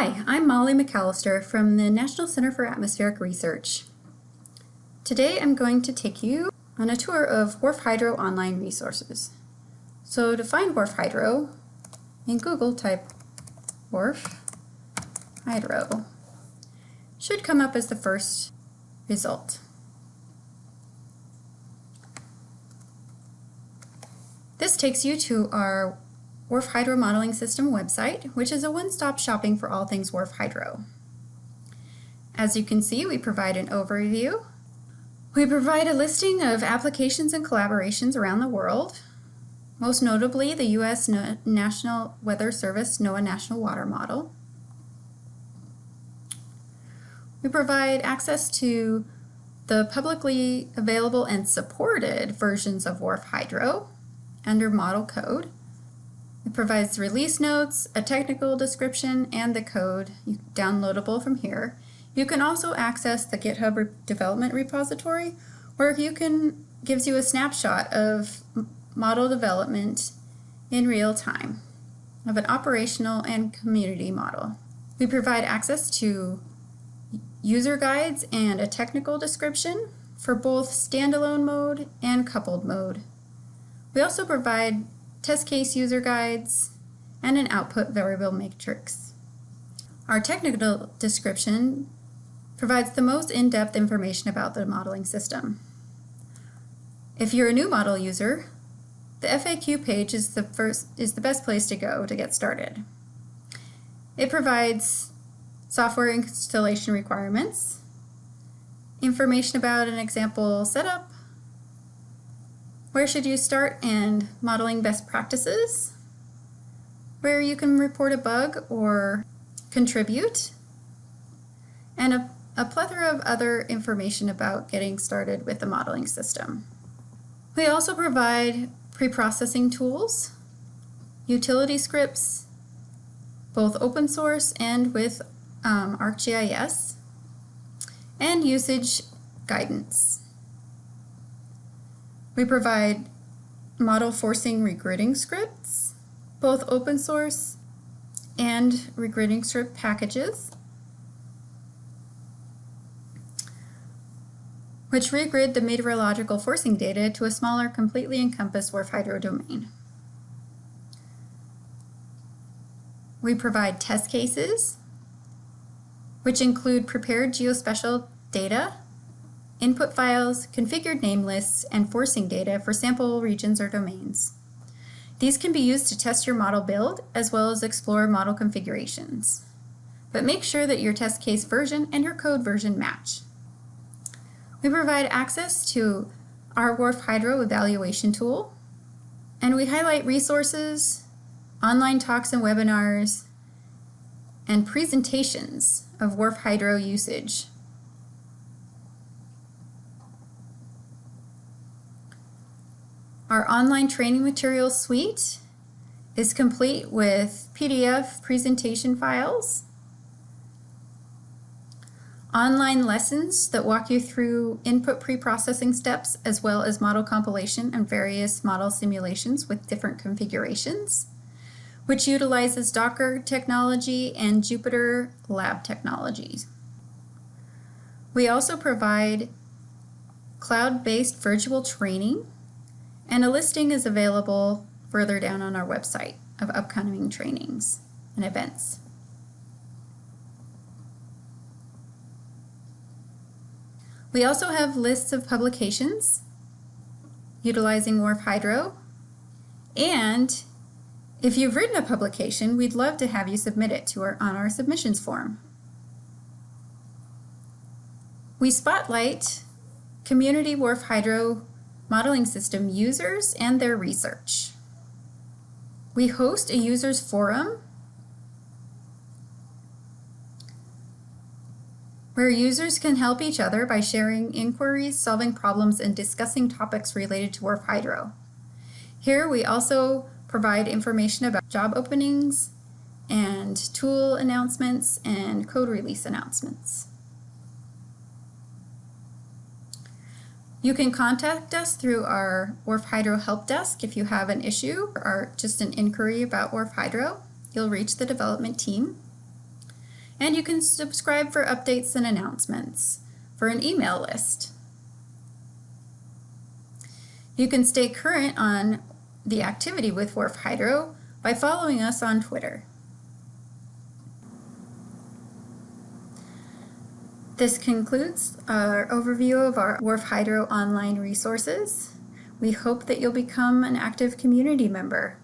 Hi, I'm Molly McAllister from the National Center for Atmospheric Research. Today I'm going to take you on a tour of WRF Hydro online resources. So to find WRF Hydro, in Google type WRF Hydro. Should come up as the first result. This takes you to our WRF Hydro Modeling System website, which is a one-stop shopping for all things WRF Hydro. As you can see, we provide an overview. We provide a listing of applications and collaborations around the world, most notably the U.S. National Weather Service NOAA National Water Model. We provide access to the publicly available and supported versions of WRF Hydro under model code. It provides release notes, a technical description, and the code downloadable from here. You can also access the GitHub re development repository where you can gives you a snapshot of model development in real time of an operational and community model. We provide access to user guides and a technical description for both standalone mode and coupled mode. We also provide test case user guides, and an output variable matrix. Our technical description provides the most in-depth information about the modeling system. If you're a new model user, the FAQ page is the, first, is the best place to go to get started. It provides software installation requirements, information about an example setup, where should you start and modeling best practices, where you can report a bug or contribute, and a, a plethora of other information about getting started with the modeling system. We also provide pre-processing tools, utility scripts, both open source and with um, ArcGIS, and usage guidance. We provide model forcing regridding scripts, both open source and regridding script packages, which regrid the meteorological forcing data to a smaller, completely encompassed WRF hydro domain. We provide test cases, which include prepared geospatial data input files, configured name lists, and forcing data for sample regions or domains. These can be used to test your model build as well as explore model configurations. But make sure that your test case version and your code version match. We provide access to our WRF Hydro evaluation tool, and we highlight resources, online talks and webinars, and presentations of WRF Hydro usage Our online training materials suite is complete with PDF presentation files, online lessons that walk you through input pre-processing steps as well as model compilation and various model simulations with different configurations, which utilizes Docker technology and Jupyter Lab technologies. We also provide cloud-based virtual training and a listing is available further down on our website of upcoming trainings and events. We also have lists of publications utilizing WRF Hydro. And if you've written a publication, we'd love to have you submit it to our, on our submissions form. We spotlight community WRF Hydro modeling system users and their research. We host a users forum where users can help each other by sharing inquiries, solving problems, and discussing topics related to WRF Hydro. Here we also provide information about job openings and tool announcements and code release announcements. You can contact us through our WRF Hydro Help Desk if you have an issue or just an inquiry about WRF Hydro. You'll reach the development team. And you can subscribe for updates and announcements for an email list. You can stay current on the activity with WRF Hydro by following us on Twitter. This concludes our overview of our WRF Hydro online resources. We hope that you'll become an active community member.